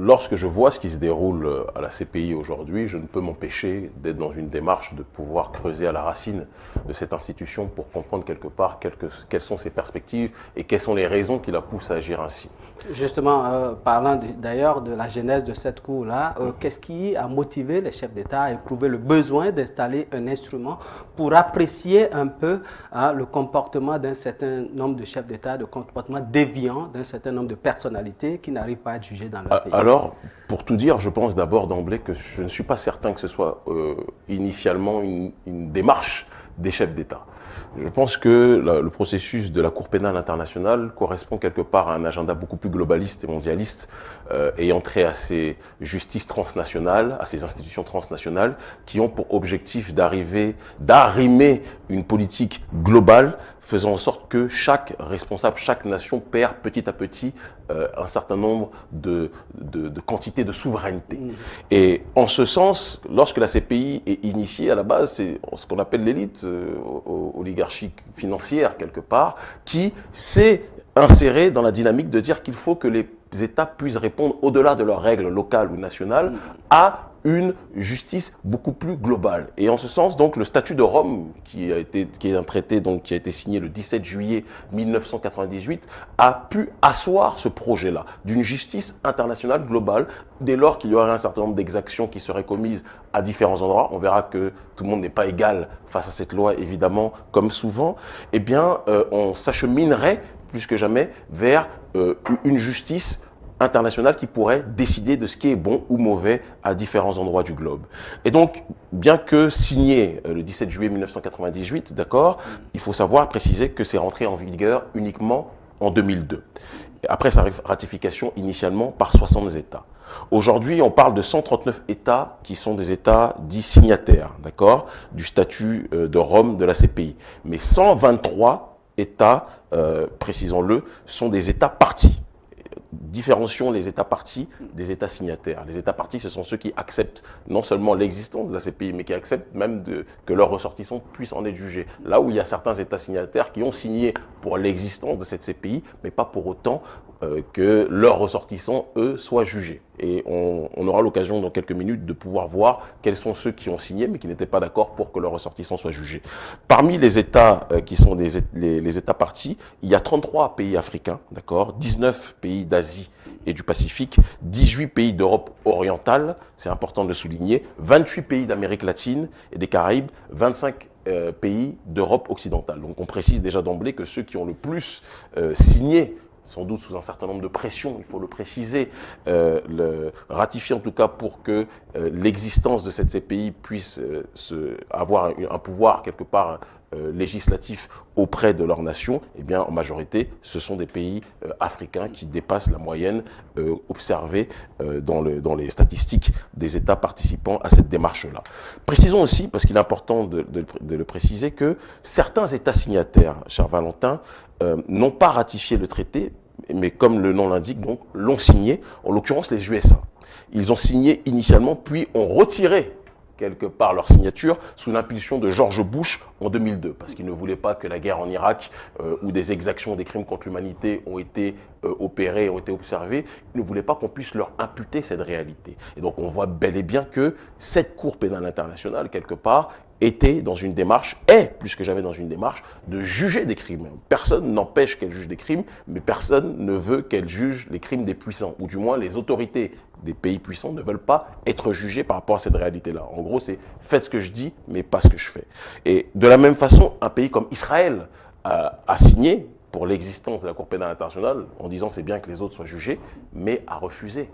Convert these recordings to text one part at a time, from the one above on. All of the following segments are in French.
lorsque je vois ce qui se déroule euh, à la CPI aujourd'hui, je ne peux m'empêcher d'être dans une démarche de pouvoir creuser à la racine de cette institution pour comprendre quelque part quelles sont ses perspectives et quelles sont les raisons qui la poussent à agir ainsi. Justement, euh, parlant d'ailleurs de la genèse de cette cour-là, euh, qu'est-ce qui a motivé les chefs d'État à éprouver le besoin d'installer un instrument pour apprécier un peu hein, le comportement d'un certain nombre de chefs d'État, de comportement déviant d'un certain nombre de personnalités qui n'arrivent pas à être jugées dans leur pays? Alors, pour tout dire, je pense d'abord d'emblée que je ne suis pas certain que ce soit euh, initialement une démarche des chefs d'État. Je pense que le processus de la Cour pénale internationale correspond quelque part à un agenda beaucoup plus globaliste et mondialiste, euh, ayant trait à ces justices transnationales, à ces institutions transnationales, qui ont pour objectif d'arriver, d'arrimer une politique globale faisant en sorte que chaque responsable, chaque nation perd petit à petit euh, un certain nombre de, de, quantités de souveraineté. Mmh. Et en ce sens, lorsque la CPI est initiée, à la base, c'est ce qu'on appelle l'élite oligarchique financière, quelque part, qui s'est insérée dans la dynamique de dire qu'il faut que les États puissent répondre, au-delà de leurs règles locales ou nationales, à une justice beaucoup plus globale. Et en ce sens, donc, le statut de Rome, qui, a été, qui est un traité donc, qui a été signé le 17 juillet 1998, a pu asseoir ce projet-là d'une justice internationale globale dès lors qu'il y aurait un certain nombre d'exactions qui seraient commises à différents endroits. On verra que tout le monde n'est pas égal face à cette loi, évidemment, comme souvent. Eh bien, euh, on s'acheminerait plus que jamais vers euh, une justice international qui pourrait décider de ce qui est bon ou mauvais à différents endroits du globe. Et donc, bien que signé euh, le 17 juillet 1998, d'accord, il faut savoir préciser que c'est rentré en vigueur uniquement en 2002. Après sa ratification initialement par 60 États. Aujourd'hui, on parle de 139 États qui sont des États dits signataires, d'accord, du statut euh, de Rome de la CPI. Mais 123 États, euh, précisons-le, sont des États partis différencions les États partis des États signataires. Les États partis, ce sont ceux qui acceptent non seulement l'existence de la CPI, mais qui acceptent même que leurs ressortissants puissent en être jugés. Là où il y a certains États signataires qui ont signé pour l'existence de cette CPI, mais pas pour autant euh, que leurs ressortissants, eux, soient jugés. Et on, aura l'occasion dans quelques minutes de pouvoir voir quels sont ceux qui ont signé, mais qui n'étaient pas d'accord pour que leurs ressortissants soient jugés. Parmi les États euh, qui sont les, les, États partis, il y a 33 pays africains, d'accord 19 pays d'Asie et du Pacifique, 18 pays d'Europe orientale, c'est important de le souligner, 28 pays d'Amérique latine et des Caraïbes, 25 euh, pays d'Europe occidentale. Donc on précise déjà d'emblée que ceux qui ont le plus signé sans doute sous un certain nombre de pressions, il faut le préciser, euh, ratifier en tout cas pour que euh, l'existence de cette CPI puisse euh, avoir un, pouvoir quelque part législatif auprès de leur nation, eh bien en majorité ce sont des pays africains qui dépassent la moyenne observée dans, le, dans, les statistiques des États participants à cette démarche-là. Précisons aussi, parce qu'il est important de, de, le préciser, que certains États signataires, cher Valentin, n'ont pas ratifié le traité, mais comme le nom l'indique, donc l'ont signé, en l'occurrence les USA. Ils ont signé initialement, puis ont retiré quelque part leur signature sous l'impulsion de George Bush en 2002, parce qu'ils ne voulaient pas que la guerre en Irak, euh, où des exactions, des crimes contre l'humanité ont été euh, opérés, ont été observés, ils ne voulaient pas qu'on puisse leur imputer cette réalité. Et donc on voit bel et bien que cette Cour pénale internationale, quelque part, était dans une démarche, est plus que jamais dans une démarche de juger des crimes. Personne n'empêche qu'elle juge des crimes, mais personne ne veut qu'elle juge les crimes des puissants, ou du moins les autorités des pays puissants ne veulent pas être jugés par rapport à cette réalité-là. En gros, c'est faites ce que je dis, mais pas ce que je fais. Et de la même façon, un pays comme Israël a signé pour l'existence de la Cour pénale internationale en disant c'est bien que les autres soient jugés, mais a refusé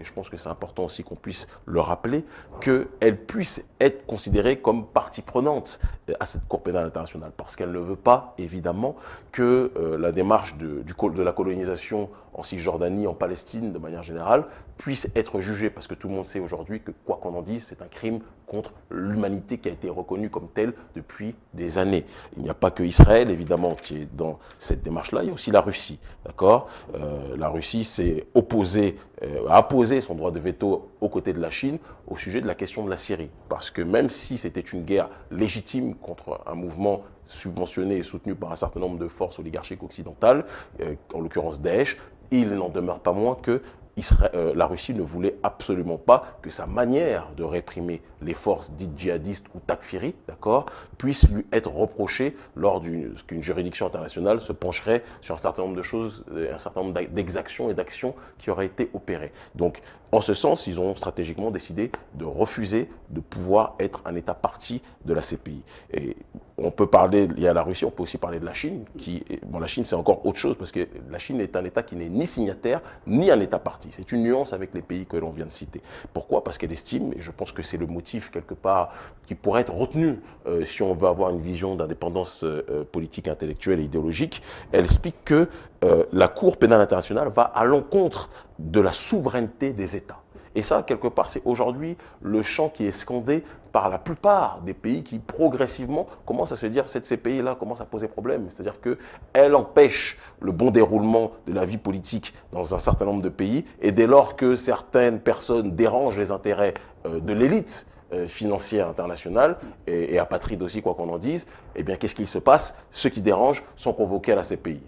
et je pense que c'est important aussi qu'on puisse le rappeler, qu'elle puisse être considérée comme partie prenante euh, à cette Cour pénale internationale, parce qu'elle ne veut pas, évidemment, que euh, la démarche de, la colonisation en Cisjordanie, en Palestine, de manière générale, puisse être jugée, parce que tout le monde sait aujourd'hui que, quoi qu'on en dise, c'est un crime contre l'humanité qui a été reconnue comme tel depuis des années. Il n'y a pas que Israël, évidemment, qui est dans cette démarche-là, il y a aussi la Russie, d'accord? Euh, La Russie s'est opposée, a apposé son droit de veto aux côtés de la Chine au sujet de la question de la Syrie. Parce que même si c'était une guerre légitime contre un mouvement subventionné et soutenu par un certain nombre de forces oligarchiques occidentales, euh, en l'occurrence Daesh, il n'en demeure pas moins que euh, la Russie ne voulait absolument pas que sa manière de réprimer les forces dites djihadistes ou takfiri, d'accord, puisse lui être reprochée lors qu'une juridiction internationale se pencherait sur un certain nombre de choses, euh, un certain nombre d'exactions et d'actions qui auraient été opérées. Donc, en ce sens, ils ont stratégiquement décidé de refuser de pouvoir être un État parti de la CPI. On peut parler, il y a la Russie, on peut aussi parler de la Chine, qui, bon, la Chine c'est encore autre chose, parce que la Chine est un État qui n'est ni signataire, ni un État parti. C'est une nuance avec les pays que l'on vient de citer. Pourquoi? Parce qu'elle estime, et je pense que c'est le motif quelque part qui pourrait être retenu euh, si on veut avoir une vision d'indépendance euh, euh, politique, intellectuelle et idéologique, elle explique que la Cour pénale internationale va à l'encontre de la souveraineté des États. Et ça, quelque part, c'est aujourd'hui le champ qui est scandé par la plupart des pays qui, progressivement, commencent à se dire cette ces pays-là commencent à poser problème. C'est-à-dire qu'elle empêche le bon déroulement de la vie politique dans un certain nombre de pays. Et dès lors que certaines personnes dérangent les intérêts euh, de l'élite, euh, financière internationale et, et apatride aussi, quoi qu'on en dise, eh bien, qu'est-ce qu'il se passe? Ceux qui dérangent sont convoqués à la CPI.